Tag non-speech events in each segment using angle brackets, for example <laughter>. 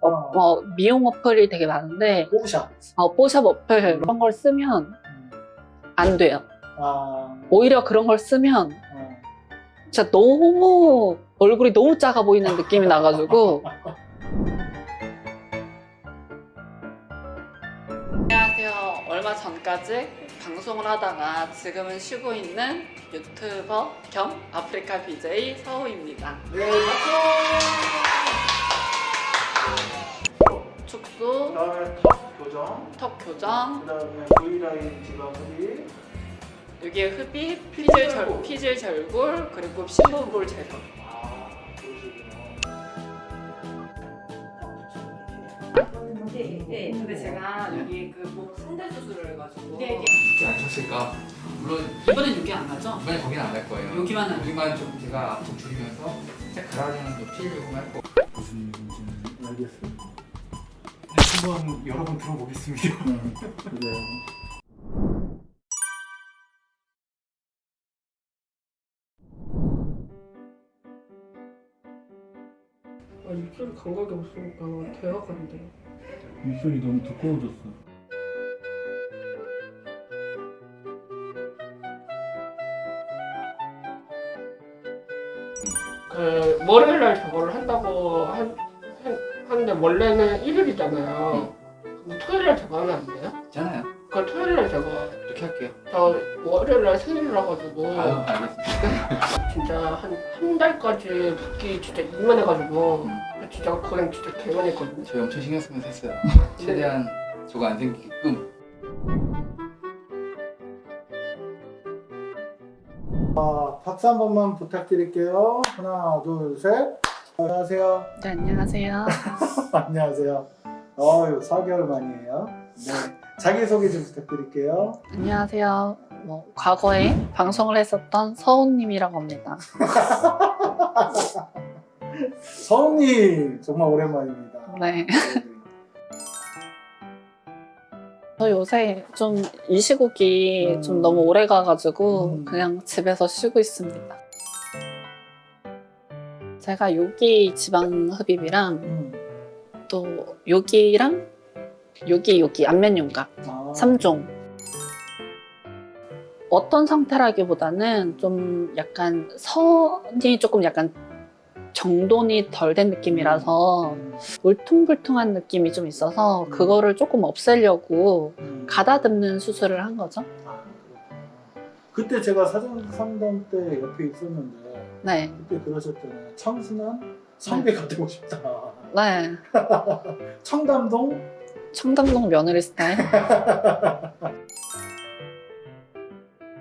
어, 어, 미용 어플이 되게 많은데 뽀샵. 어, 뽀샵 어플 그런 걸 쓰면 음. 안 돼요. 아, 오히려 그런 걸 쓰면 어. 진짜 너무 얼굴이 너무 작아 보이는 느낌이 나가지고 <laughs> 안녕하세요. 얼마 전까지 방송을 하다가 지금은 쉬고 있는 유튜버 겸 아프리카 BJ 서우입니다. 네, 축소, 그다음에 턱 교정, 턱 교정, 그 다음에 V라인 지방 흡입, 여기에 흡입, 피질, 절, 피질 절골, 그리고 심부볼 제거. 아, 그러시구나. 네, 네. 근데 제가 여기 그목 상대 수술을 해가지고 네, 혹시 아셨을까? 물론 이번엔 여기 안 나죠? 이번에 거기는 안 할 거예요. 여기만 할 여기만 좀 제가 압력 줄이면서 살짝 가라앉는 좀 피해주고 할 거. 무슨 일인지는 알겠습니다. 한번 여러 번 들어보겠습니다. 음, 그래요. 아, 입술 감각이 없으니까 대화가 안 돼. 입술이 너무 두꺼워졌어. 그 월요일 날 저거를 한다고 한, 한, 하는데 원래는 일요일이잖아요. 근데 토요일날 저거 하면 안 돼요? 있잖아요. 그 토요일날 저거 이렇게 할게요. 저 월요일날 생일이라 가지고 아유 알겠습니다. <laughs> 진짜 한, 한 달까지 붓기 진짜 이만해가지고 진짜 고생 진짜 개많했거든요. 저희 엄청 신경 쓰면서 했어요. 최대한 저거 안 생기게끔. 아, 박수 한 번만 부탁드릴게요. 하나, 둘, 셋. 안녕하세요. 네, 안녕하세요. <laughs> 안녕하세요. 어유 4개월 만이에요. 네. 자기소개 좀 부탁드릴게요. 안녕하세요. 뭐 과거에 방송을 했었던 서훈님이라고 합니다. <laughs> 서훈님 정말 오랜만입니다. 네. <laughs> 저 요새 좀 이 시국이 음. 좀 너무 오래 가가지고 음. 그냥 집에서 쉬고 있습니다. 제가 여기 지방 흡입이랑 음. 또 여기랑 여기 여기 안면 윤곽 아, 3종 어떤 상태라기보다는 좀 약간 선이 조금 약간 정돈이 덜 된 느낌이라서 음, 울퉁불퉁한 느낌이 좀 있어서 음. 그거를 조금 없애려고 음. 가다듬는 수술을 한 거죠. 그때 제가 사전 상담 때 옆에 있었는데 네, 그때 그러셨잖아요. 청순한 선배가 되고 싶다. 네. <laughs> 청담동 청담동 며느리 스타일.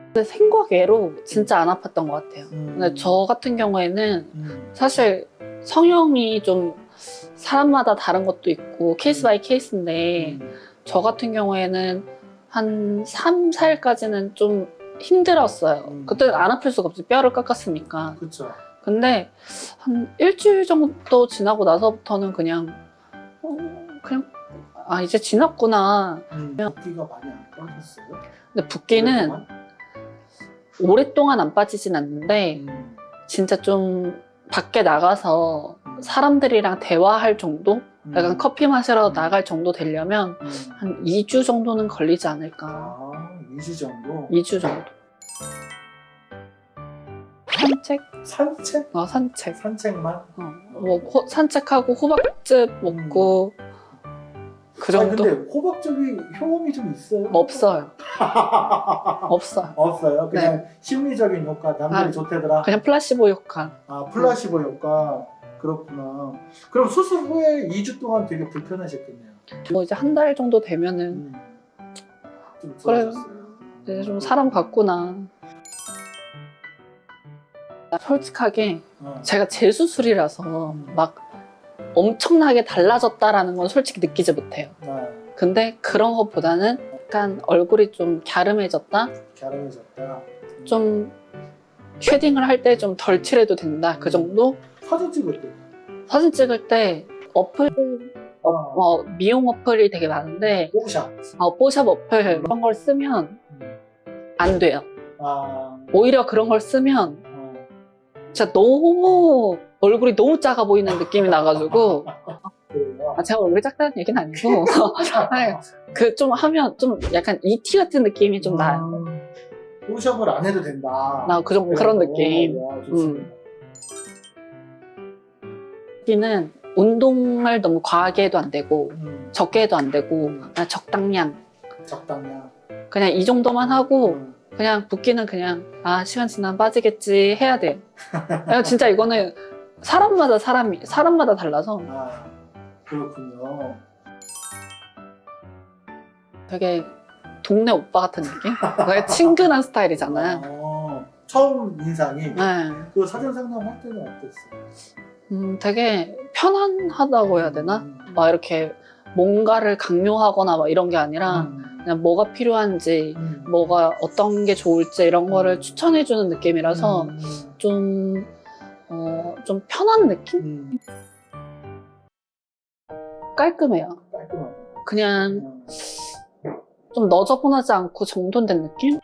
근데 생각 외로 진짜 안 아팠던 것 같아요. 음. 근데 저 같은 경우에는 음. 사실 성형이 좀 사람마다 다른 것도 있고 case by case인데 음. 저 같은 경우에는 한 3, 4일까지는 좀 힘들었어요. 음. 그때는 안 아플 수가 없지 뼈를 깎았으니까. 그쵸. 근데 한 일주일 정도 지나고 나서부터는 그냥 어, 그냥 아 이제 지났구나. 음. 붓기가 많이 안 빠졌어요? 근데 붓기는 오랫동안? 오랫동안 안 빠지진 않는데 음. 진짜 좀 밖에 나가서 사람들이랑 대화할 정도? 약간 음. 커피 마시러 음. 나갈 정도 되려면 음. 한 2주 정도는 걸리지 않을까. 아, 2주 정도? 2주 정도. 산책? 산책? 어, 산책. 산책만? 어, 뭐 호- 산책하고 호박즙 먹고 그아 정도? 근데 호박즙이 효험이 좀 있어요? 없어요. <laughs> 없어요. 없어요? 그냥 심리적인 효과, 남들이 아, 좋대더라? 그냥 플라시보 효과. 아 플라시보 효과 그렇구나 그럼 수술 후에 2주 동안 되게 불편하셨겠네요 뭐 이제 한 달 정도 되면은 음. 좀. 좋아졌어요 이제 좀 사람 같구나. 솔직하게 어. 제가 재수술이라서 음. 막 엄청나게 달라졌다라는 건 솔직히 느끼지 못해요. 아, 근데 그런 것보다는 약간 얼굴이 좀 갸름해졌다? 갸름해졌다 좀 shading을 할 때 좀 덜 칠해도 된다. 그 정도? 사진 찍을 때 사진 찍을 때 어플, 어, 어, 미용 어플이 되게 많은데 뽀샵 어, 뽀샵 어플 그런 걸 쓰면 음. 안 돼요. 아, 오히려 그런 걸 쓰면 어. 진짜 너무 얼굴이 너무 작아 보이는 느낌이 나가지고 아, 제가 얼굴 작다는 얘기는 아니고 <laughs> 그 좀 하면 좀 약간 ET 같은 느낌이 좀 나요. 음, 포샵을 안 해도 된다. 나 그, 정 그런 느낌. 와, 좋습니다. 여 기는 운동을 너무 과하게 해도 안 되고 음, 적게 해도 안 되고 음, 그냥 적당량 적당량. 그냥 이 정도만 하고 음, 그냥 붓기는 그냥 아 시간 지나면 빠지겠지 해야 돼. 그냥 진짜 이거는 사람마다 사람이 사람마다 달라서 아, 그렇군요. 되게 동네 오빠 같은 느낌? 친근한 스타일이잖아요. 어, 처음 인상이 네. 그 사전 상담할 때는 어땠어요? 음, 되게 편안하다고 해야 되나? 음, 막 이렇게 뭔가를 강요하거나 막 이런 게 아니라 음, 그냥 뭐가 필요한지 음, 뭐가 어떤 게 좋을지 이런 거를 추천해 주는 느낌이라서 음, 좀, 어, 좀 편한 느낌? 음, 깔끔해요. 깔끔하다. 그냥 음, 좀 너저분하지 않고 정돈된 느낌?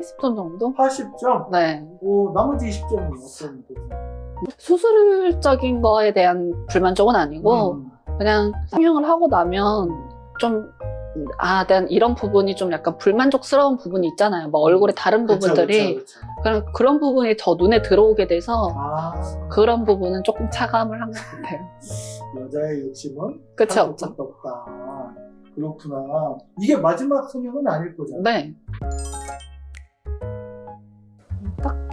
20점 정도? 80점? 네. 오, 나머지 20점은 어떤? 수술적인 거에 대한 불만족은 아니고 음, 그냥 성형을 하고 나면 좀 아, 난 이런 부분이 좀 약간 불만족스러운 부분이 있잖아요. 뭐 얼굴에 다른 부분들이. 그런 그런 부분이 더 눈에 들어오게 돼서 아, 그런 부분은 조금 차감을 한 것 같아요. 여자의 욕심은 끝이 할 없죠. 없다. 그렇구나. 이게 마지막 성형은 아닐 거잖아. 네.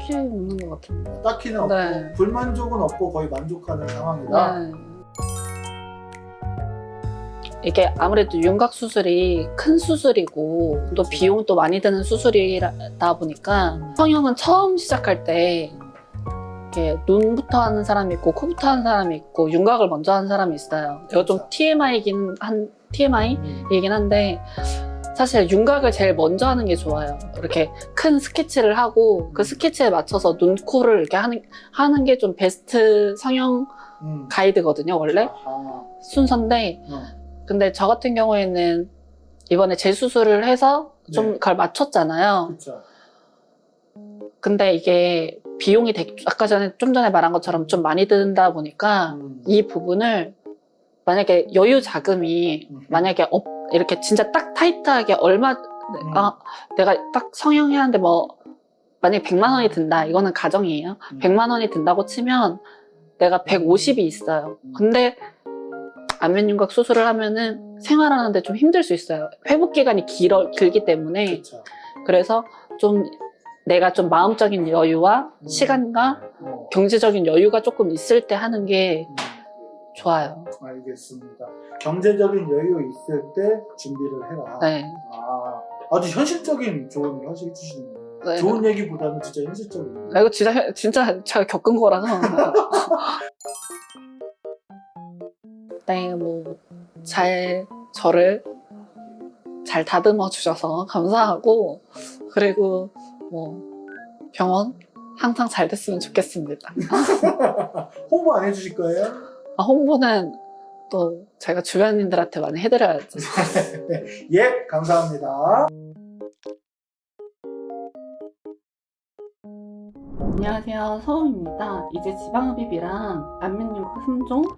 딱히 없는 것 같은데. 딱히는 없고 네. 불만족은 없고 거의 만족하는 상황이다. 네. 이게 아무래도 윤곽 수술이 큰 수술이고 또 그쵸. 비용도 많이 드는 수술이다 보니까 성형은 처음 시작할 때 이렇게 눈부터 하는 사람이 있고 코부터 하는 사람이 있고 윤곽을 먼저 하는 사람이 있어요. 이거 좀 그쵸. TMI이긴 한 TMI이긴 음. 한데 사실 윤곽을 제일 먼저 하는 게 좋아요. 이렇게 큰 스케치를 하고 그 스케치에 맞춰서 눈, 코를 이렇게 하는 하는 게 좀 베스트 성형 음. 가이드거든요, 원래 아하. 순서인데 어. 근데 저 같은 경우에는 이번에 재수술을 해서 좀 네. 그걸 맞췄잖아요. 그쵸. 근데 이게 비용이 되게 아까 전에 좀 전에 말한 것처럼 좀 많이 든다 보니까 음. 이 부분을 만약에 여유 자금이 음. 만약에 없- 이렇게 진짜 딱 타이트하게 얼마 음. 아 내가 딱 성형해야 하는데 뭐 만약에 100만 원이 든다 이거는 가정이에요 음. 100만 원이 든다고 치면 내가 150이 있어요 음. 근데 안면윤곽 수술을 하면은 생활하는데 좀 힘들 수 있어요 회복 기간이 길어, 길기 때문에 그쵸. 그래서 좀 내가 좀 마음적인 여유와 음. 시간과 어. 경제적인 여유가 조금 있을 때 하는 게 음. 좋아요 알겠습니다. 경제적인 여유 있을 때 준비를 해라. 네. 아, 아주 현실적인 조언을 하시 주시네요. 네. 좋은 얘기보다는 진짜 현실적인. 아, 이거 진짜 현- 진짜 제가 겪은 거라서. <laughs> 네, 뭐 잘 저를 잘 다듬어 주셔서 감사하고 그리고 뭐 병원 항상 잘 됐으면 좋겠습니다. <laughs> 홍보 안 해주실 거예요? 아, 홍보는 또 제가 주변인들한테 많이 해드려야죠. <laughs> 예, 감사합니다. 안녕하세요, 서우입니다. 이제 지방흡입이랑 안면윤곽 3종,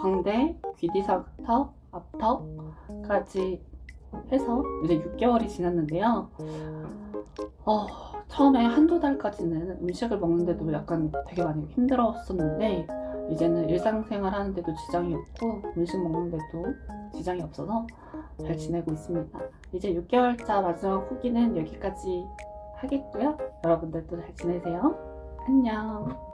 광대, 귀디사턱, 앞턱까지 해서 이제 6개월이 지났는데요. 어, 처음에 한두 달까지는 음식을 먹는데도 약간 되게 많이 힘들었었는데 이제는 일상생활 하는데도 지장이 없고 음식 먹는데도 지장이 없어서 잘 지내고 있습니다. 이제 6개월차 마지막 후기는 여기까지 하겠고요. 여러분들도 잘 지내세요. 안녕.